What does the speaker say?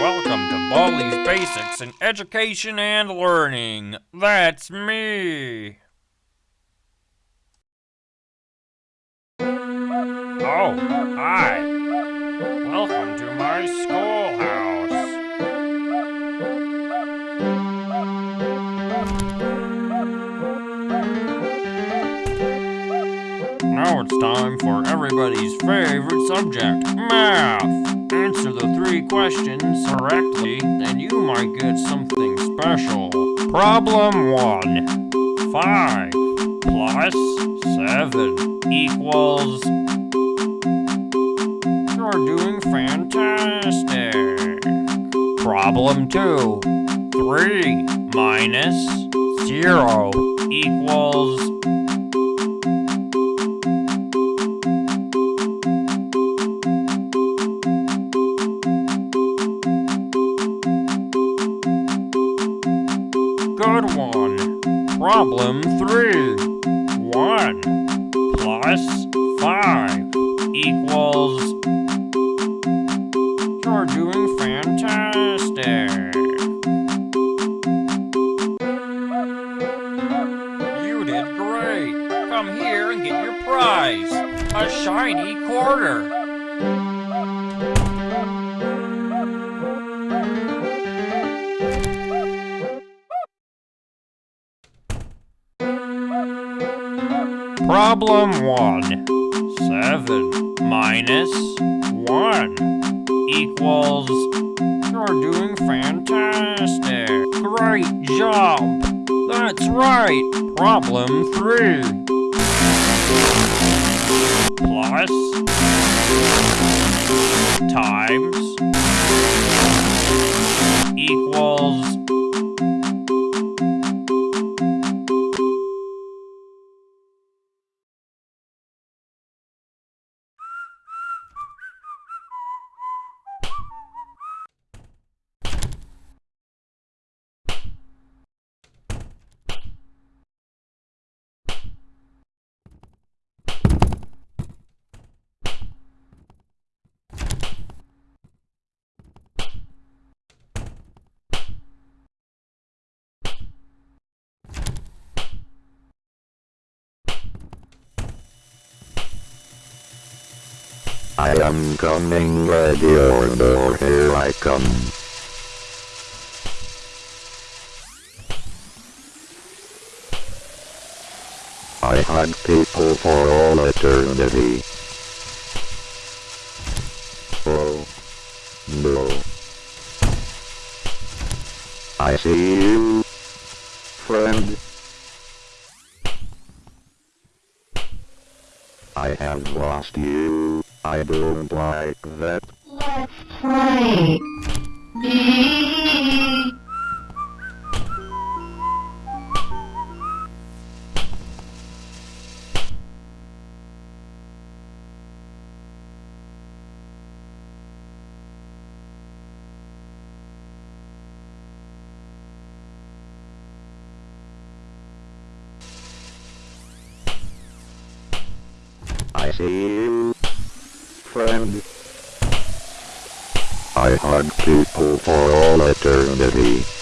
welcome to Baldi's Basics in Education and Learning. That's me. Oh, hi. Time for everybody's favorite subject, math. Answer the three questions correctly, and you might get something special. Problem 1. 5 plus 7 equals... You're doing fantastic. Problem 2. 3 minus 0 equals... Problem 3. 1 plus 5 equals... You're doing fantastic. You did great. Come here and get your prize. A shiny quarter. Problem 1. 7 minus 1 equals... You're doing fantastic. Great job. That's right. Problem 3. Plus... Times... Equals... I am coming ready or oh, door here I come. I hug people for all eternity. Oh. No. I see you. Friend. I have lost you. I don't like that. Let's play. I see you. Friend. I hug people for all eternity.